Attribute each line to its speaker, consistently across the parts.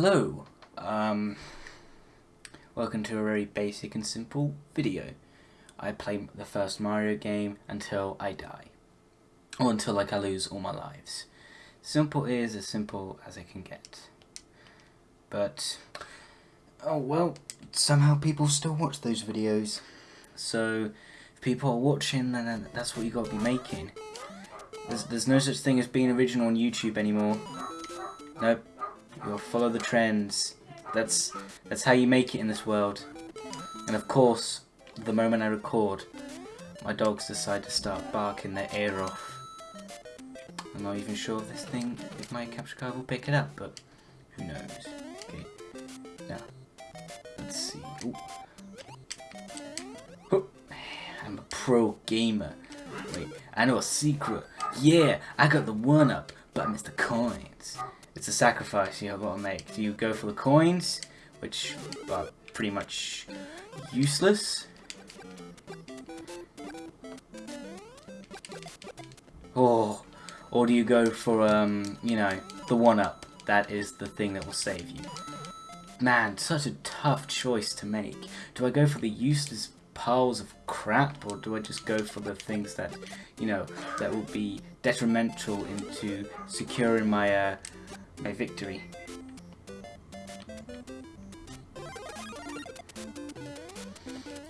Speaker 1: Hello, um, welcome to a very basic and simple video. I play the first Mario game until I die, or until like I lose all my lives. Simple is as simple as it can get. But, oh well, somehow people still watch those videos. So, if people are watching, then that's what you got to be making. There's, there's no such thing as being original on YouTube anymore. Nope. You'll follow the trends. That's that's how you make it in this world. And of course, the moment I record, my dogs decide to start barking their ear off. I'm not even sure if this thing, if my capture card will pick it up, but who knows. Okay, now, let's see. Ooh. I'm a pro gamer. Wait, I know a secret. Yeah, I got the one up, but I missed the coins it's a sacrifice you've got to make. Do you go for the coins, which are pretty much useless? Or, or do you go for, um, you know, the one-up? That is the thing that will save you. Man, such a tough choice to make. Do I go for the useless piles of crap, or do I just go for the things that, you know, that will be detrimental into securing my, uh, my victory.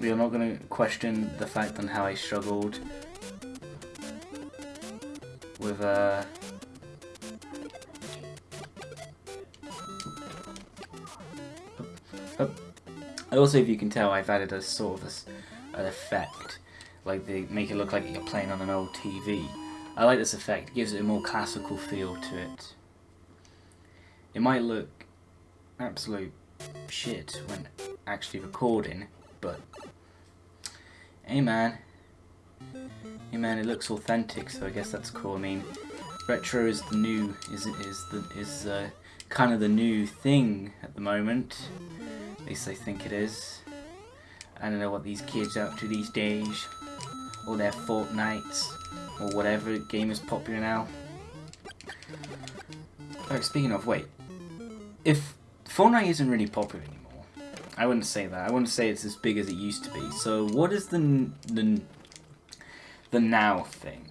Speaker 1: We are not going to question the fact on how I struggled with uh also, if you can tell, I've added a sort of a, an effect, like they make it look like you're playing on an old TV. I like this effect; it gives it a more classical feel to it. It might look absolute shit when actually recording, but hey man, hey man, it looks authentic, so I guess that's cool. I mean, retro is the new, is is the is uh, kind of the new thing at the moment. At least I think it is. I don't know what these kids are up to these days, or their Fortnites, or whatever game is popular now. Oh, speaking of, wait, if Fortnite isn't really popular anymore, I wouldn't say that. I wouldn't say it's as big as it used to be. So what is the the the now thing?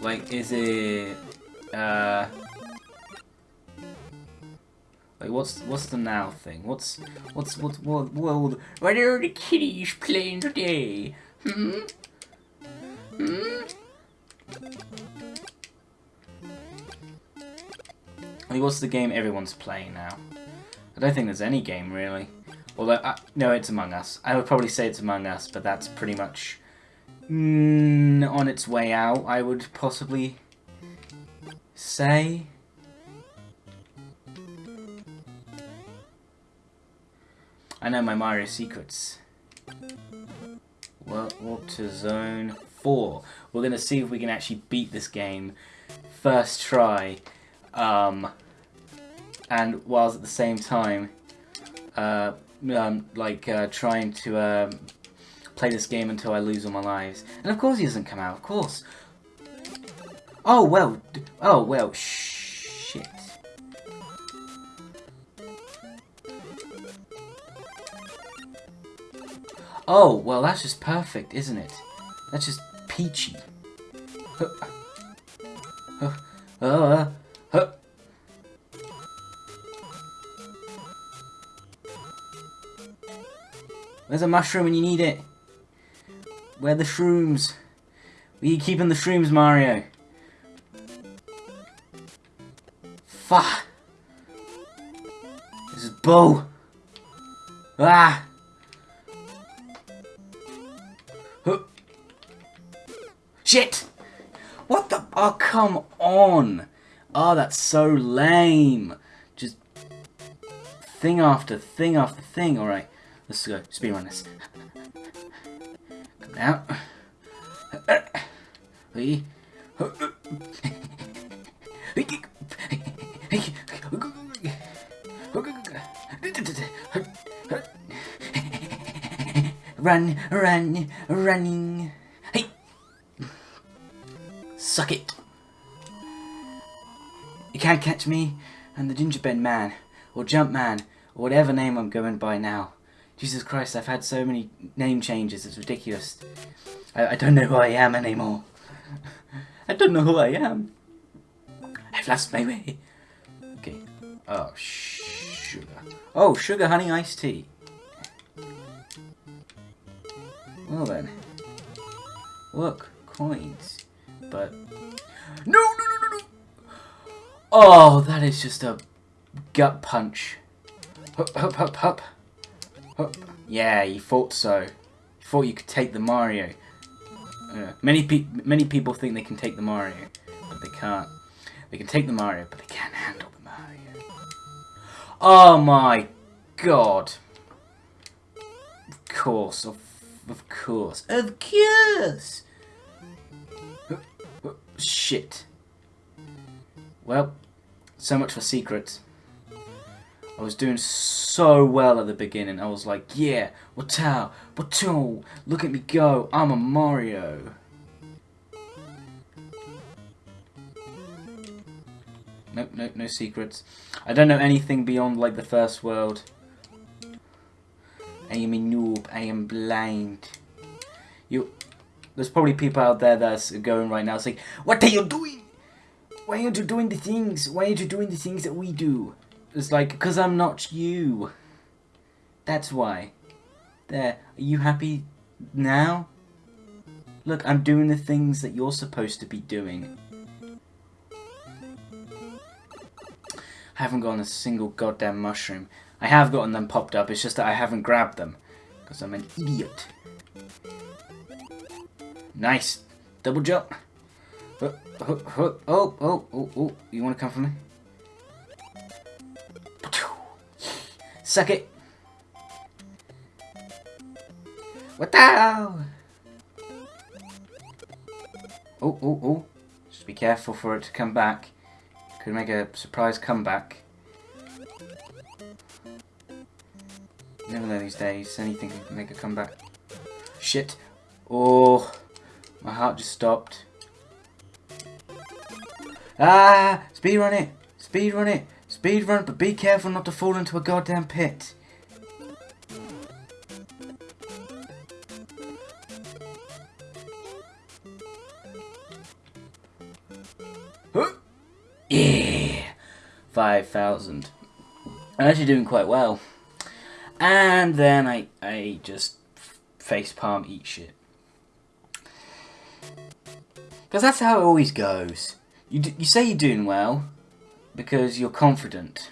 Speaker 1: Like, is it, uh, what's what's the now thing? What's what's what what what are the kiddies playing today? Hmm. Hmm. I mean, what's the game everyone's playing now? I don't think there's any game really. Although, uh, no, it's Among Us. I would probably say it's Among Us, but that's pretty much mm, on its way out. I would possibly say. I know my Mario secrets. Well, to Zone 4. We're going to see if we can actually beat this game first try. Um, and whilst at the same time, uh, um, like, uh, trying to um, play this game until I lose all my lives. And of course he doesn't come out, of course. Oh, well, oh, well, shh. Oh, well that's just perfect, isn't it? That's just peachy. Where's a mushroom when you need it? Where the shrooms? Where are you keeping the shrooms, Mario? Fuck! This is bull! Ah! Shit! What the? Oh, come on! Oh, that's so lame. Just thing after thing after thing. Alright, let's go. Speedrun this. Come out. Run, run, running. Hey! Suck it. You can't catch me. I'm the gingerbread man, or Jumpman, or whatever name I'm going by now. Jesus Christ, I've had so many name changes, it's ridiculous. I, I don't know who I am anymore. I don't know who I am. I've lost my way. Okay. Oh, sugar. Oh, sugar honey iced tea. Well then. Look, coins. But... No, no, no, no, no! Oh, that is just a gut punch. Hup, hup, hup, hup. Hup. Yeah, you thought so. You thought you could take the Mario. Uh, many, pe many people think they can take the Mario, but they can't. They can take the Mario, but they can't handle the Mario. Oh my god. Of course, of, of course, of course! Shit. Well, so much for secrets. I was doing so well at the beginning. I was like, yeah, Watao, Watao, look at me go. I'm a Mario. Nope, nope, no secrets. I don't know anything beyond like the first world. I am a noob. I am blind. You, there's probably people out there that's going right now saying, "What are you doing? Why aren't you doing the things? Why aren't you doing the things that we do?" It's like, because I'm not you. That's why. There, are you happy now? Look, I'm doing the things that you're supposed to be doing. I haven't gotten a single goddamn mushroom. I have gotten them popped up, it's just that I haven't grabbed them. Because I'm an idiot. Nice. Double jump. Oh, oh, oh, oh, oh, oh. You want to come for me? Suck it. What the hell? Oh, oh, oh. Just be careful for it to come back. Could make a surprise comeback. Never know these days. Anything can make a comeback. Shit. Oh. My heart just stopped. Ah! Speed run it! Speed run it! Speed run, but be careful not to fall into a goddamn pit. Yeah! 5,000. I'm actually doing quite well. And then I, I just facepalm eat shit. Because that's how it always goes. You, you say you're doing well, because you're confident.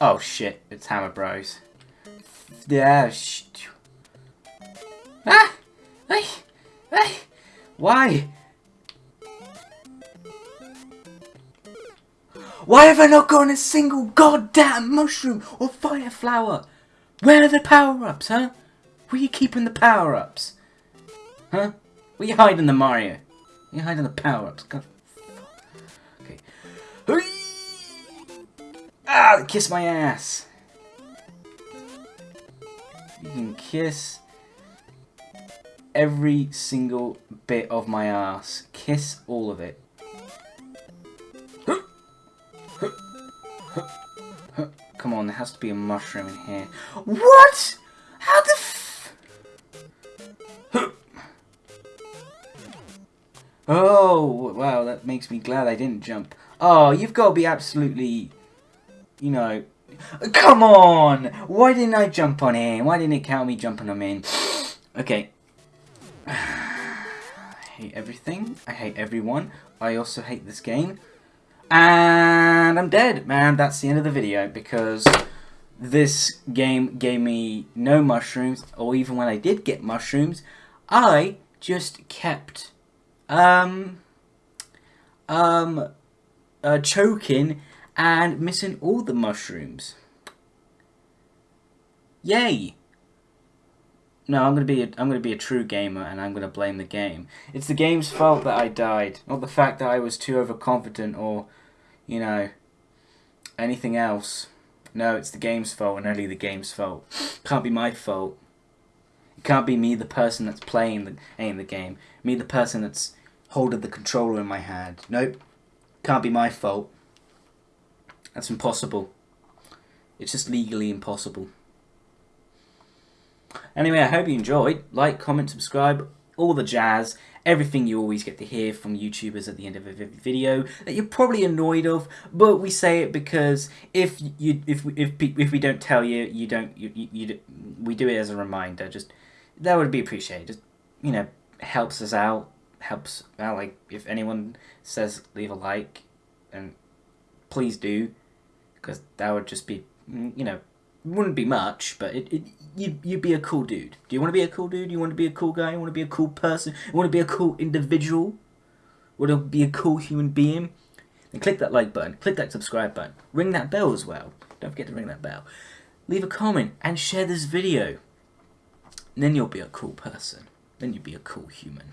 Speaker 1: Oh shit, it's Hammer Bros. Yeah, sh Ah! Hey! Why? Why have I not gotten a single goddamn mushroom or fire flower? Where are the power-ups, huh? Where are you keeping the power-ups? Huh? Where you hiding the Mario? Where you hiding the power-ups? God. Okay. Ah, kiss my ass. You can kiss every single bit of my ass. Kiss all of it. Come on, there has to be a mushroom in here. What? How the f... Oh, wow, that makes me glad I didn't jump. Oh, you've got to be absolutely, you know... Come on! Why didn't I jump on him? Why didn't it count me jumping on him? Okay. Hate everything. I hate everyone. I also hate this game. And I'm dead, man. That's the end of the video because this game gave me no mushrooms, or even when I did get mushrooms, I just kept um um uh, choking and missing all the mushrooms. Yay! No, I'm gonna be a, I'm gonna be a true gamer, and I'm gonna blame the game. It's the game's fault that I died, not the fact that I was too overconfident or, you know, anything else. No, it's the game's fault, and only the game's fault. Can't be my fault. It can't be me, the person that's playing the playing the game. Me, the person that's holding the controller in my hand. Nope, can't be my fault. That's impossible. It's just legally impossible. Anyway, I hope you enjoyed. Like, comment, subscribe, all the jazz. Everything you always get to hear from YouTubers at the end of every video that you're probably annoyed of, but we say it because if you if if if we don't tell you, you don't you, you, you we do it as a reminder. Just that would be appreciated. Just you know, helps us out. Helps out. Like if anyone says leave a like, and please do, because that would just be mm, you know wouldn't be much, but it, it you'd, you'd be a cool dude. Do you want to be a cool dude? You want to be a cool guy? You want to be a cool person? You want to be a cool individual? Want to be a cool human being? Then click that like button. Click that subscribe button. Ring that bell as well. Don't forget to ring that bell. Leave a comment and share this video. And then you'll be a cool person. Then you'll be a cool human.